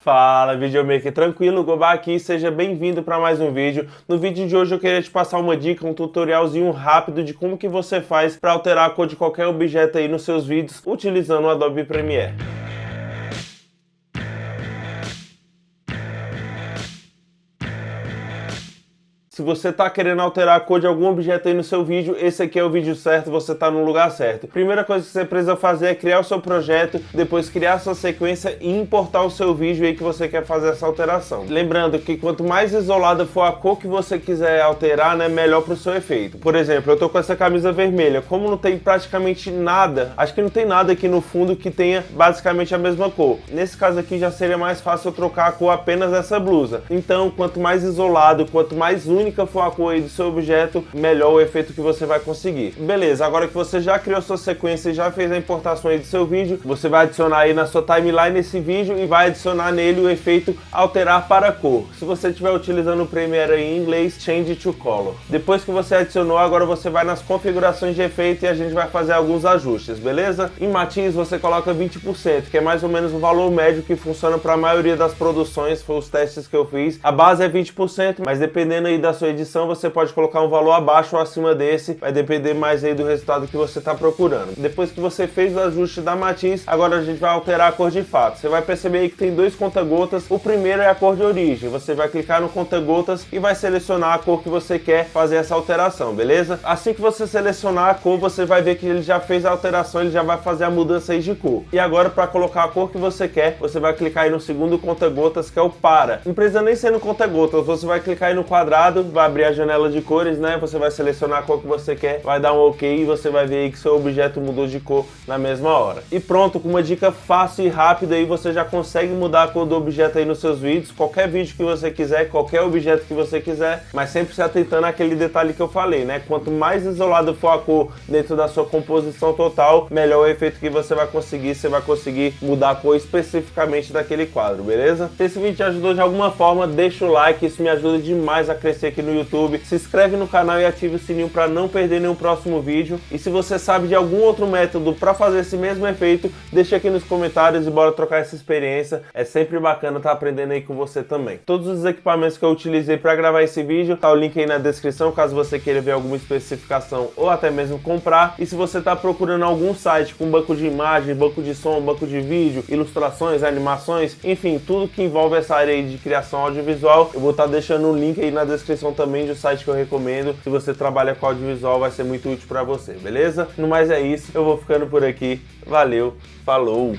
Fala videomaker, tranquilo? Gobá aqui, seja bem-vindo para mais um vídeo. No vídeo de hoje eu queria te passar uma dica, um tutorialzinho rápido de como que você faz para alterar a cor de qualquer objeto aí nos seus vídeos utilizando o Adobe Premiere. Se você está querendo alterar a cor de algum objeto aí no seu vídeo, esse aqui é o vídeo certo, você está no lugar certo. Primeira coisa que você precisa fazer é criar o seu projeto, depois criar sua sequência e importar o seu vídeo aí que você quer fazer essa alteração. Lembrando que quanto mais isolada for a cor que você quiser alterar, né, melhor para o seu efeito. Por exemplo, eu tô com essa camisa vermelha, como não tem praticamente nada, acho que não tem nada aqui no fundo que tenha basicamente a mesma cor. Nesse caso aqui já seria mais fácil eu trocar a cor apenas dessa blusa. Então, quanto mais isolado, quanto mais único única for a cor do seu objeto, melhor o efeito que você vai conseguir. Beleza, agora que você já criou sua sequência e já fez a importação aí do seu vídeo, você vai adicionar aí na sua timeline esse vídeo e vai adicionar nele o efeito alterar para cor. Se você estiver utilizando o Premiere aí em inglês, change to color. Depois que você adicionou, agora você vai nas configurações de efeito e a gente vai fazer alguns ajustes, beleza? Em matiz você coloca 20%, que é mais ou menos o valor médio que funciona para a maioria das produções, foi os testes que eu fiz. A base é 20%, mas dependendo aí da sua edição, você pode colocar um valor abaixo ou acima desse, vai depender mais aí do resultado que você está procurando. Depois que você fez o ajuste da matiz, agora a gente vai alterar a cor de fato. Você vai perceber aí que tem dois conta-gotas, o primeiro é a cor de origem, você vai clicar no conta-gotas e vai selecionar a cor que você quer fazer essa alteração, beleza? Assim que você selecionar a cor, você vai ver que ele já fez a alteração, ele já vai fazer a mudança aí de cor. E agora para colocar a cor que você quer, você vai clicar aí no segundo conta-gotas, que é o para. Não precisa nem ser no conta-gotas, você vai clicar aí no quadrado, vai abrir a janela de cores, né? Você vai selecionar a cor que você quer, vai dar um OK e você vai ver aí que seu objeto mudou de cor na mesma hora. E pronto, com uma dica fácil e rápida aí você já consegue mudar a cor do objeto aí nos seus vídeos, qualquer vídeo que você quiser, qualquer objeto que você quiser, mas sempre se atentando àquele detalhe que eu falei, né? Quanto mais isolado for a cor dentro da sua composição total, melhor o efeito que você vai conseguir, você vai conseguir mudar a cor especificamente daquele quadro, beleza? Se esse vídeo te ajudou de alguma forma, deixa o like, isso me ajuda demais a crescer aqui no YouTube se inscreve no canal e ative o sininho para não perder nenhum próximo vídeo. E se você sabe de algum outro método para fazer esse mesmo efeito, deixa aqui nos comentários e bora trocar essa experiência. É sempre bacana estar tá aprendendo aí com você também. Todos os equipamentos que eu utilizei para gravar esse vídeo, tá o link aí na descrição, caso você queira ver alguma especificação ou até mesmo comprar. E se você está procurando algum site com banco de imagem, banco de som, banco de vídeo, ilustrações, animações, enfim, tudo que envolve essa área de criação audiovisual, eu vou estar tá deixando o link aí na descrição também o site que eu recomendo. Se você trabalha com audiovisual, vai ser muito útil para você, beleza? No mais é isso, eu vou ficando por aqui. Valeu, falou!